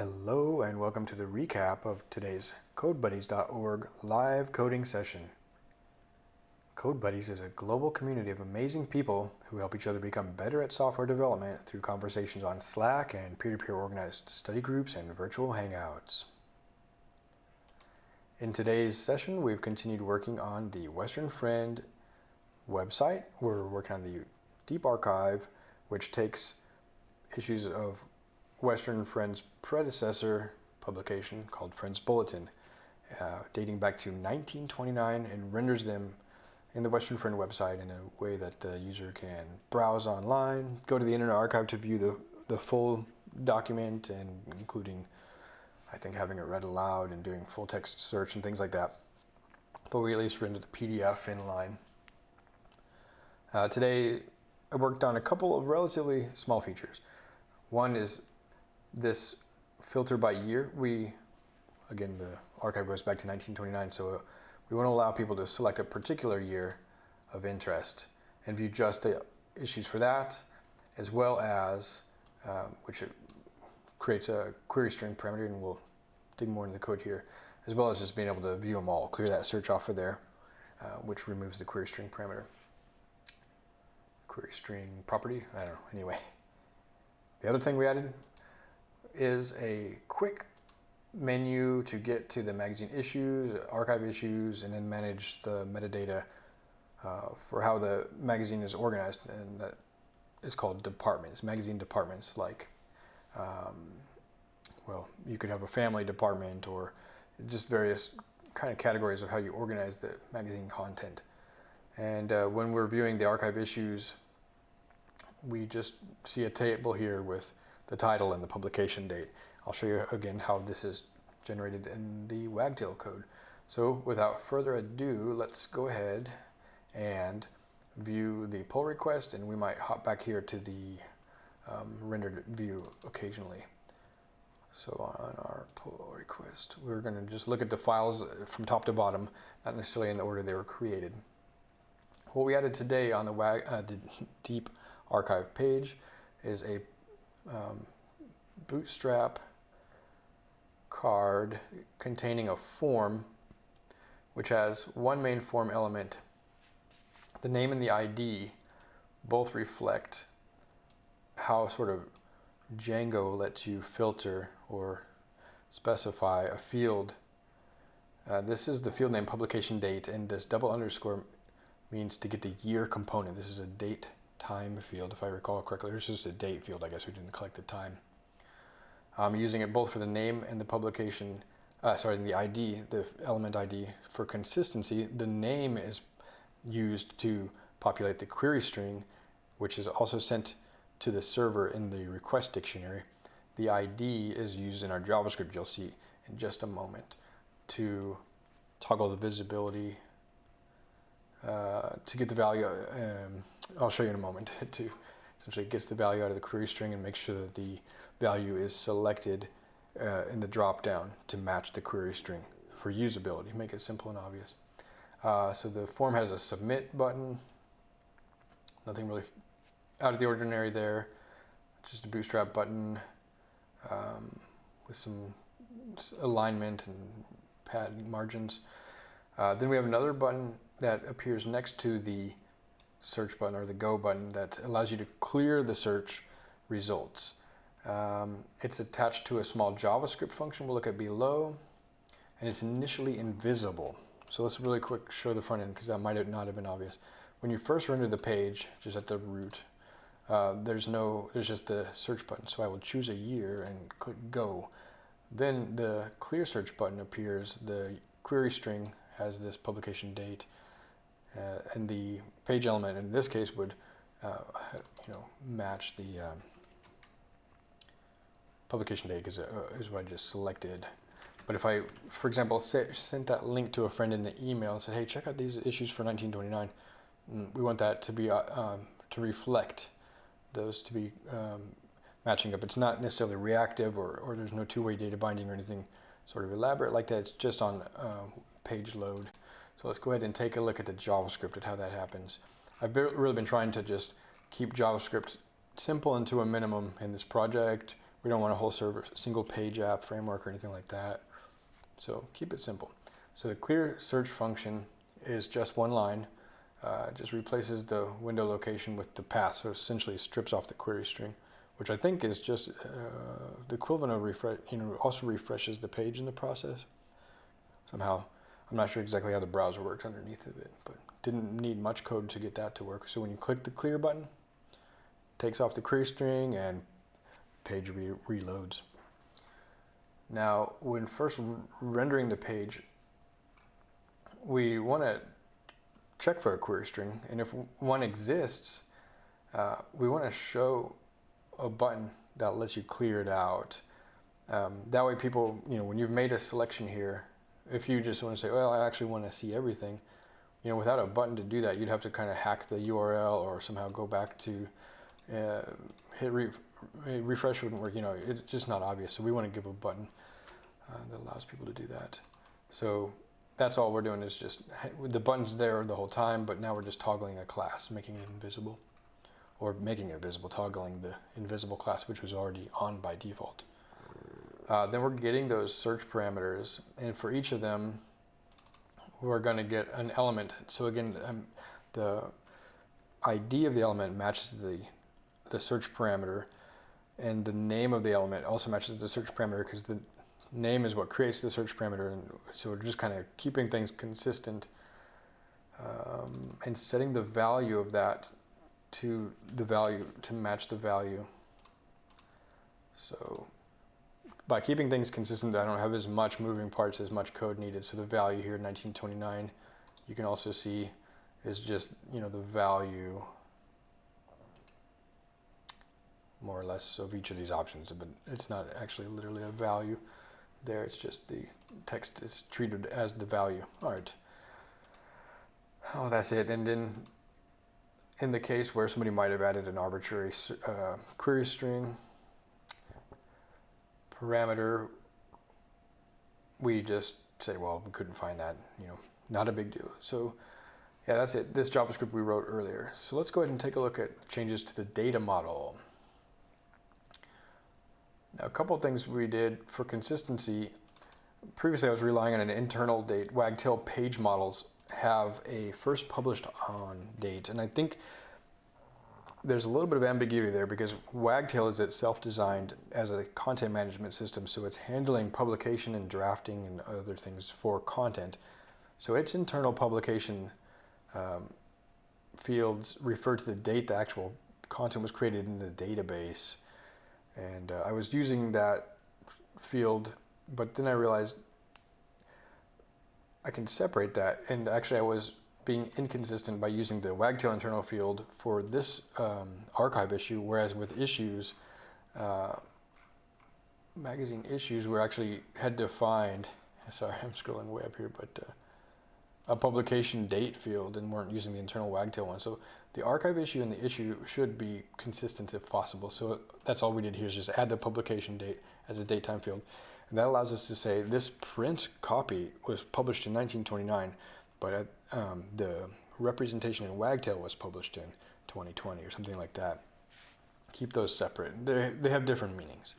Hello and welcome to the recap of today's CodeBuddies.org live coding session. CodeBuddies is a global community of amazing people who help each other become better at software development through conversations on Slack and peer-to-peer -peer organized study groups and virtual hangouts. In today's session, we've continued working on the Western Friend website. We're working on the Deep Archive, which takes issues of Western Friends predecessor publication called Friends Bulletin, uh, dating back to 1929 and renders them in the Western Friend website in a way that the user can browse online, go to the Internet Archive to view the, the full document and including, I think, having it read aloud and doing full text search and things like that. But we at least render the PDF inline. Uh, today, I worked on a couple of relatively small features. One is this filter by year, we, again, the archive goes back to 1929, so we want to allow people to select a particular year of interest and view just the issues for that, as well as, um, which creates a query string parameter, and we'll dig more into the code here, as well as just being able to view them all, clear that search off of there, uh, which removes the query string parameter. Query string property, I don't know, anyway. The other thing we added is a quick menu to get to the magazine issues, archive issues, and then manage the metadata uh, for how the magazine is organized. And that is called departments, magazine departments like, um, well, you could have a family department or just various kind of categories of how you organize the magazine content. And uh, when we're viewing the archive issues, we just see a table here with the title and the publication date. I'll show you again how this is generated in the Wagtail code. So without further ado, let's go ahead and view the pull request and we might hop back here to the um, rendered view occasionally. So on our pull request, we're going to just look at the files from top to bottom, not necessarily in the order they were created. What we added today on the, uh, the deep archive page is a um, bootstrap card containing a form which has one main form element. The name and the ID both reflect how sort of Django lets you filter or specify a field. Uh, this is the field name publication date and this double underscore means to get the year component. This is a date time field, if I recall correctly. This is a date field, I guess we didn't collect the time. I'm using it both for the name and the publication, uh, sorry, the ID, the element ID for consistency. The name is used to populate the query string, which is also sent to the server in the request dictionary. The ID is used in our JavaScript, you'll see in just a moment, to toggle the visibility uh, to get the value, um, I'll show you in a moment, to essentially gets the value out of the query string and make sure that the value is selected uh, in the dropdown to match the query string for usability, make it simple and obvious. Uh, so the form has a submit button, nothing really out of the ordinary there, just a bootstrap button um, with some alignment and padding margins. Uh, then we have another button that appears next to the search button or the go button that allows you to clear the search results. Um, it's attached to a small JavaScript function we'll look at below and it's initially invisible. So let's really quick show the front end because that might not have been obvious. When you first render the page, just at the root, uh, there's no, there's just the search button. So I will choose a year and click go. Then the clear search button appears. The query string has this publication date and the page element in this case would uh, you know match the um, publication date because uh, is what I just selected. But if I, for example, say, sent that link to a friend in the email and said, hey, check out these issues for 1929, mm, we want that to be uh, um, to reflect those to be um, matching up. It's not necessarily reactive or, or there's no two-way data binding or anything sort of elaborate like that. It's just on uh, page load. So let's go ahead and take a look at the JavaScript at how that happens. I've really been trying to just keep JavaScript simple and to a minimum in this project. We don't want a whole server, single page app framework or anything like that. So keep it simple. So the clear search function is just one line. Uh, just replaces the window location with the path. So essentially strips off the query string, which I think is just uh, the equivalent of refresh, you know, also refreshes the page in the process. Somehow, I'm not sure exactly how the browser works underneath of it, but didn't need much code to get that to work. So when you click the clear button, takes off the query string and page re reloads. Now, when first rendering the page, we want to check for a query string, and if one exists, uh, we want to show a button that lets you clear it out. Um, that way people, you know, when you've made a selection here, if you just want to say, well, I actually want to see everything, you know, without a button to do that, you'd have to kind of hack the URL or somehow go back to uh, hit re refresh wouldn't work. You know, it's just not obvious. So we want to give a button uh, that allows people to do that. So that's all we're doing is just the button's there the whole time, but now we're just toggling a class, making it invisible, or making it visible, toggling the invisible class, which was already on by default. Uh, then we're getting those search parameters, and for each of them, we're going to get an element. So again, um, the ID of the element matches the the search parameter, and the name of the element also matches the search parameter because the name is what creates the search parameter. And so we're just kind of keeping things consistent um, and setting the value of that to the value to match the value. So by keeping things consistent, I don't have as much moving parts, as much code needed. So the value here, 1929, you can also see is just, you know, the value more or less of each of these options, but it's not actually literally a value there. It's just the text is treated as the value. All right. Oh, that's it. And then in the case where somebody might have added an arbitrary uh, query string parameter, we just say, well, we couldn't find that, you know, not a big deal. So yeah, that's it. This JavaScript we wrote earlier. So let's go ahead and take a look at changes to the data model. Now, a couple of things we did for consistency. Previously, I was relying on an internal date. Wagtail page models have a first published on date, and I think there's a little bit of ambiguity there because Wagtail is itself designed as a content management system, so it's handling publication and drafting and other things for content. So its internal publication um, fields refer to the date the actual content was created in the database. And uh, I was using that field, but then I realized I can separate that. And actually I was being inconsistent by using the wagtail internal field for this um, archive issue, whereas with issues, uh, magazine issues were actually had to find, sorry, I'm scrolling way up here, but uh, a publication date field and weren't using the internal wagtail one. So the archive issue and the issue should be consistent if possible. So that's all we did here is just add the publication date as a datetime field. And that allows us to say this print copy was published in 1929, but um, the representation in Wagtail was published in 2020 or something like that. Keep those separate. They, they have different meanings.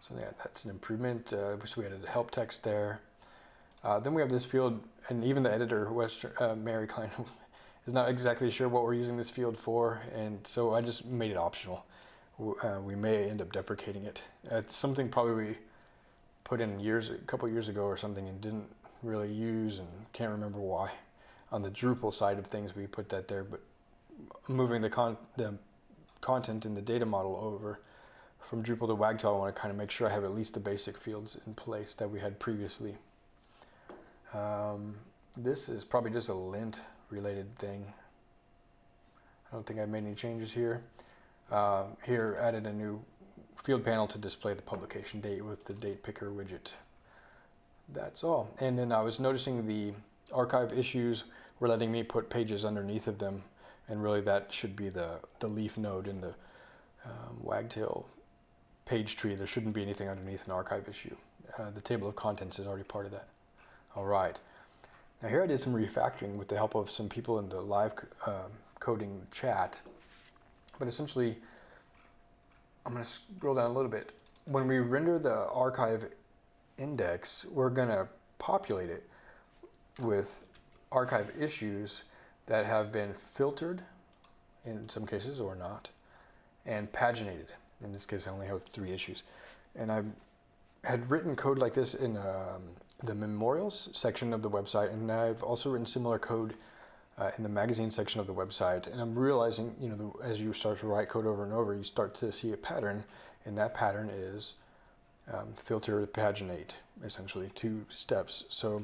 So yeah, that's an improvement. Uh, so we added help text there. Uh, then we have this field, and even the editor, Western, uh, Mary Klein, is not exactly sure what we're using this field for, and so I just made it optional. Uh, we may end up deprecating it. It's something probably we put in years, a couple years ago or something, and didn't really use, and can't remember why. On the Drupal side of things, we put that there, but moving the, con the content in the data model over from Drupal to Wagtail, I want to kind of make sure I have at least the basic fields in place that we had previously. Um, this is probably just a lint related thing. I don't think I made any changes here. Uh, here added a new field panel to display the publication date with the date picker widget. That's all. And then I was noticing the archive issues were letting me put pages underneath of them and really that should be the, the leaf node in the um, wagtail page tree. There shouldn't be anything underneath an archive issue. Uh, the table of contents is already part of that. All right. Now here I did some refactoring with the help of some people in the live uh, coding chat. But essentially, I'm going to scroll down a little bit. when we render the archive index, we're going to populate it with archive issues that have been filtered in some cases or not and paginated. In this case, I only have three issues. And I had written code like this in um, the memorials section of the website, and I've also written similar code uh, in the magazine section of the website. And I'm realizing, you know, the, as you start to write code over and over, you start to see a pattern, and that pattern is um, filter, paginate, essentially, two steps. So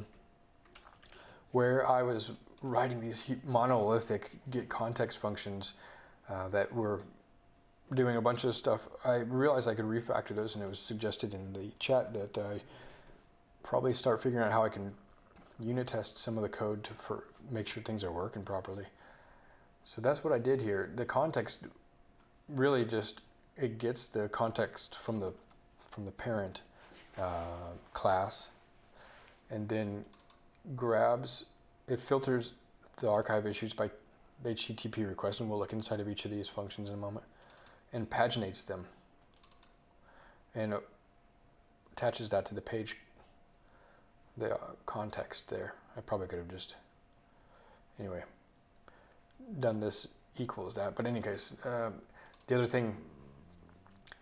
where I was writing these monolithic get context functions uh, that were doing a bunch of stuff, I realized I could refactor those, and it was suggested in the chat that I probably start figuring out how I can unit test some of the code to for, make sure things are working properly. So that's what I did here. The context really just it gets the context from the from the parent uh, class, and then grabs it filters the archive issues by HTTP request, and we'll look inside of each of these functions in a moment, and paginates them, and attaches that to the page, the context there. I probably could have just, anyway, done this equals that. But in any case, um, the other thing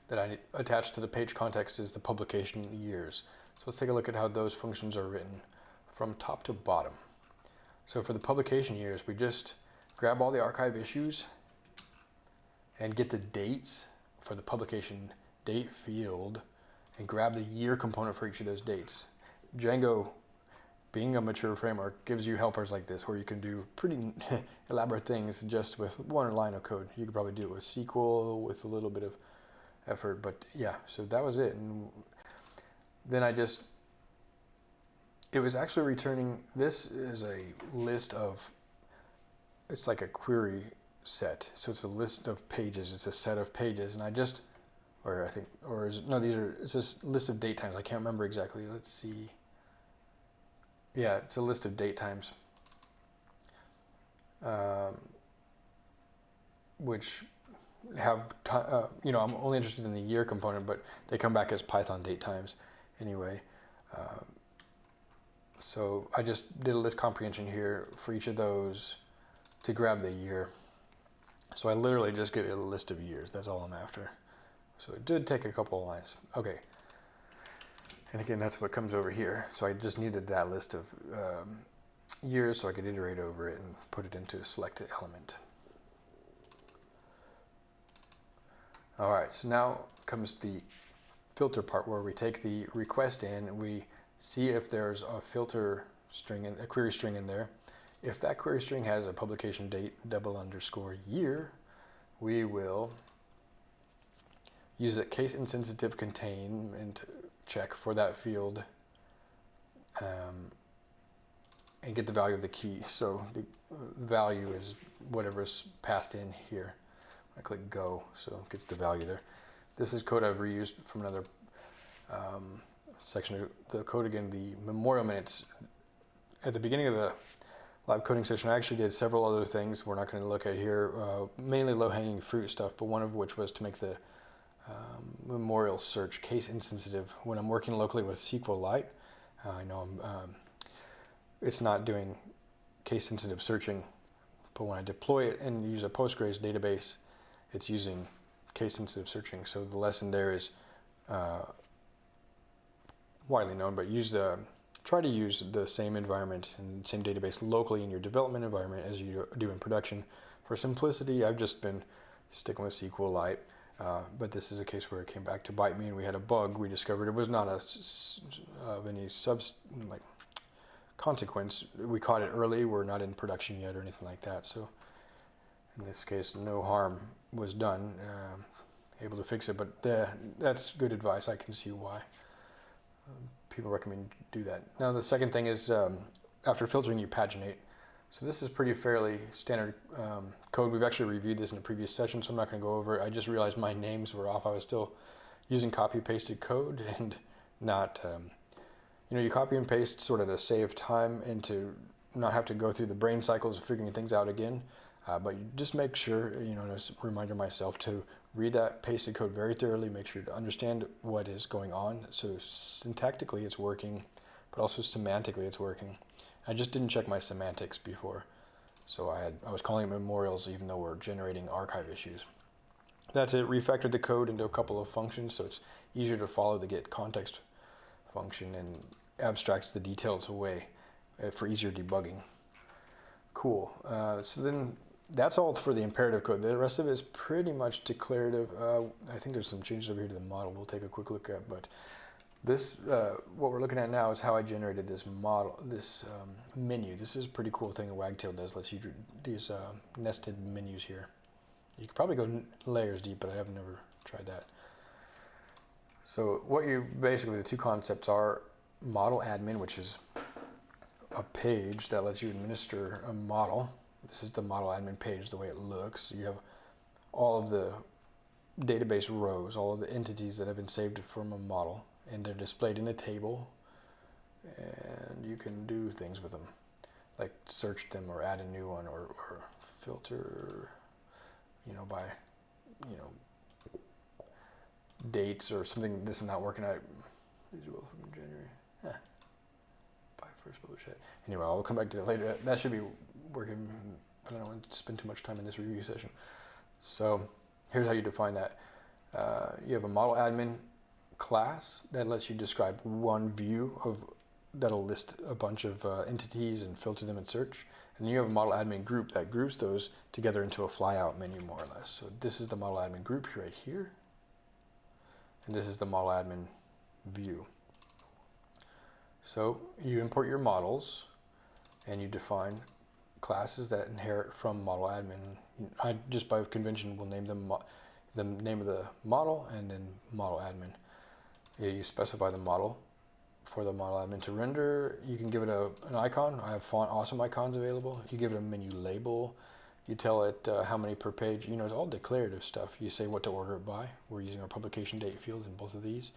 that I attach to the page context is the publication years. So let's take a look at how those functions are written from top to bottom. So for the publication years, we just grab all the archive issues and get the dates for the publication date field and grab the year component for each of those dates. Django, being a mature framework, gives you helpers like this where you can do pretty elaborate things just with one line of code. You could probably do it with SQL with a little bit of effort, but yeah, so that was it. And then I just it was actually returning, this is a list of, it's like a query set. So it's a list of pages, it's a set of pages. And I just, or I think, or is, no, these are, it's a list of date times. I can't remember exactly. Let's see. Yeah, it's a list of date times. Um, which have, uh, you know, I'm only interested in the year component, but they come back as Python date times anyway. Um, so I just did a list comprehension here for each of those to grab the year. So I literally just get a list of years. That's all I'm after. So it did take a couple of lines. Okay. And again, that's what comes over here. So I just needed that list of um, years so I could iterate over it and put it into a selected element. All right, so now comes the filter part where we take the request in and we see if there's a filter string, in, a query string in there. If that query string has a publication date double underscore year, we will use a case insensitive contain and check for that field um, and get the value of the key. So the value is whatever is passed in here. I click go, so it gets the value there. This is code I've reused from another um, section of the code again, the memorial minutes. At the beginning of the live coding session, I actually did several other things we're not going to look at here, uh, mainly low-hanging fruit stuff, but one of which was to make the um, memorial search case insensitive. When I'm working locally with SQLite, uh, I know um, it's not doing case sensitive searching, but when I deploy it and use a Postgres database, it's using case sensitive searching. So the lesson there is uh, widely known, but use the try to use the same environment and same database locally in your development environment as you do in production. For simplicity, I've just been sticking with SQLite, uh, but this is a case where it came back to bite me and we had a bug. We discovered it was not a, of any sub like consequence. We caught it early. We're not in production yet or anything like that. So in this case, no harm was done. Uh, able to fix it, but the, that's good advice. I can see why people recommend do that. Now the second thing is um, after filtering you paginate. So this is pretty fairly standard um, code. We've actually reviewed this in a previous session, so I'm not going to go over it. I just realized my names were off. I was still using copy pasted code and not, um, you know, you copy and paste sort of to save time and to not have to go through the brain cycles of figuring things out again. Uh, but just make sure, you know, just reminder myself to read that pasted code very thoroughly, make sure to understand what is going on. So syntactically it's working, but also semantically it's working. I just didn't check my semantics before. So I had I was calling it memorials even though we're generating archive issues. That's it, refactored the code into a couple of functions so it's easier to follow the get context function and abstracts the details away uh, for easier debugging. Cool. Uh, so then that's all for the imperative code. The rest of it is pretty much declarative. Uh, I think there's some changes over here to the model we'll take a quick look at, but this, uh, what we're looking at now is how I generated this model, this um, menu. This is a pretty cool thing that Wagtail does. Lets you do these uh, nested menus here. You could probably go layers deep, but I have never tried that. So what you basically the two concepts are model admin, which is a page that lets you administer a model. This is the model admin page, the way it looks. You have all of the database rows, all of the entities that have been saved from a model, and they're displayed in a table, and you can do things with them, like search them or add a new one or, or filter, you know, by, you know, dates or something. This is not working out. Both from January. By first published. Anyway, I'll come back to that later. That should be working. I don't want to spend too much time in this review session. So here's how you define that. Uh, you have a model admin class that lets you describe one view of that'll list a bunch of uh, entities and filter them in search. And then you have a model admin group that groups those together into a flyout menu more or less. So this is the model admin group right here. And this is the model admin view. So you import your models and you define classes that inherit from model admin. I just by convention will name them the name of the model and then model admin. You specify the model for the model admin to render. You can give it a, an icon. I have font awesome icons available. You give it a menu label. You tell it uh, how many per page. You know, it's all declarative stuff. You say what to order it by. We're using our publication date field in both of these.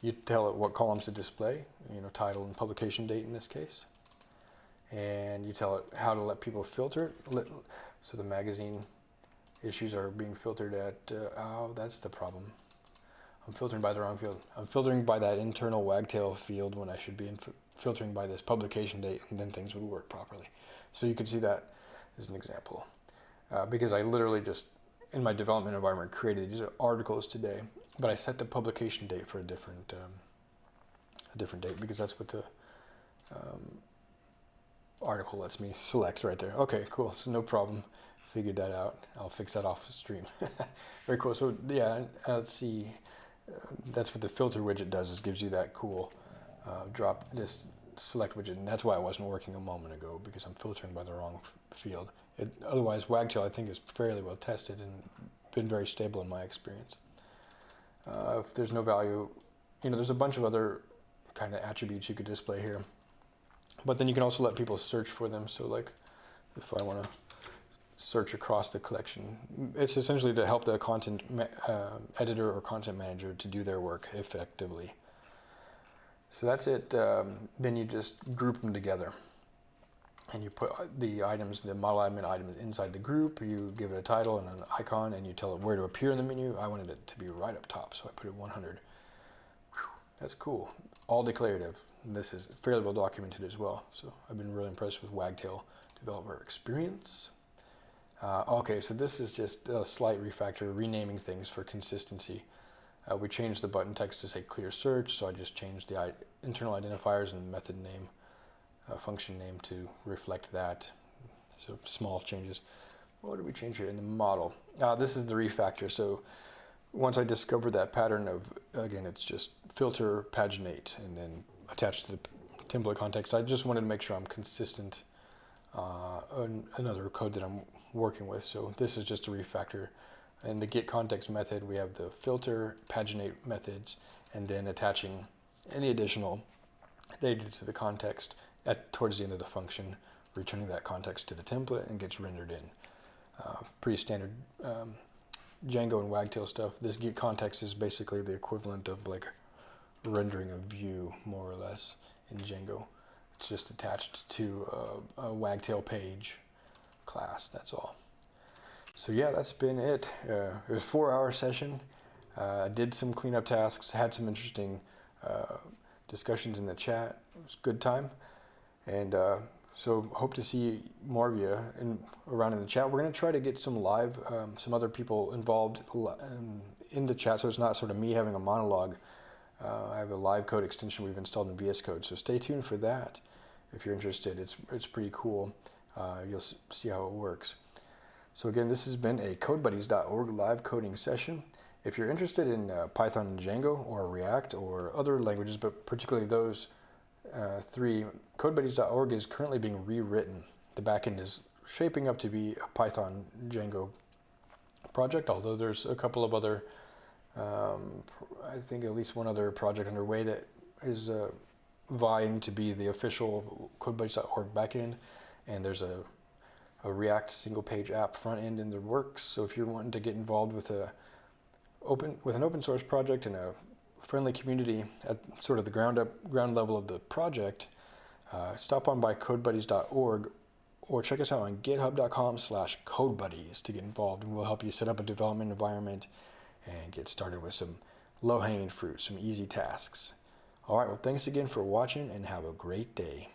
You tell it what columns to display, you know, title and publication date in this case. And you tell it how to let people filter it. So the magazine issues are being filtered at, uh, oh, that's the problem. I'm filtering by the wrong field. I'm filtering by that internal wagtail field when I should be filtering by this publication date and then things would work properly. So you can see that as an example. Uh, because I literally just, in my development environment, created these articles today, but I set the publication date for a different, um, a different date because that's what the um, article lets me select right there. Okay, cool, so no problem. Figured that out. I'll fix that off stream. Very cool. So yeah, uh, let's see that's what the filter widget does is gives you that cool uh, drop this select widget and that's why it wasn't working a moment ago because I'm filtering by the wrong field. It, otherwise Wagtail I think is fairly well tested and been very stable in my experience. Uh, if there's no value, you know there's a bunch of other kind of attributes you could display here. But then you can also let people search for them. So like if I want to search across the collection. It's essentially to help the content uh, editor or content manager to do their work effectively. So that's it. Um, then you just group them together. And you put the items, the model admin items inside the group. You give it a title and an icon, and you tell it where to appear in the menu. I wanted it to be right up top, so I put it 100. That's cool. All declarative. And this is fairly well documented as well. So I've been really impressed with Wagtail developer experience. Uh, okay, so this is just a slight refactor, renaming things for consistency. Uh, we changed the button text to say clear search, so I just changed the internal identifiers and method name, uh, function name to reflect that. So small changes. What did we change here in the model? Uh, this is the refactor. So once I discovered that pattern of, again, it's just filter paginate and then attach to the template context, I just wanted to make sure I'm consistent. Uh, another code that I'm working with. So this is just a refactor. In the get context method, we have the filter, paginate methods, and then attaching any additional data to the context at towards the end of the function, returning that context to the template and gets rendered in. Uh, pretty standard um, Django and Wagtail stuff. This get context is basically the equivalent of like rendering a view, more or less, in Django. It's just attached to a, a Wagtail page class, that's all. So yeah, that's been it. Uh, it was a four-hour session. Uh, did some cleanup tasks, had some interesting uh, discussions in the chat. It was a good time, and uh, so hope to see more of you in, around in the chat. We're going to try to get some live, um, some other people involved um, in the chat, so it's not sort of me having a monologue. Uh, I have a live code extension we've installed in VS Code, so stay tuned for that if you're interested. It's it's pretty cool. Uh, you'll see how it works. So again, this has been a CodeBuddies.org live coding session. If you're interested in uh, Python and Django or React or other languages, but particularly those uh, three, CodeBuddies.org is currently being rewritten. The backend is shaping up to be a Python Django project, although there's a couple of other, um, I think at least one other project underway that is uh, vying to be the official CodeBuddies.org backend. And there's a a React single page app front end in the works. So if you're wanting to get involved with a open with an open source project and a friendly community at sort of the ground up ground level of the project, uh, stop on by codebuddies.org or check us out on github.com slash codebuddies to get involved and we'll help you set up a development environment and get started with some low-hanging fruit, some easy tasks. All right, well, thanks again for watching and have a great day.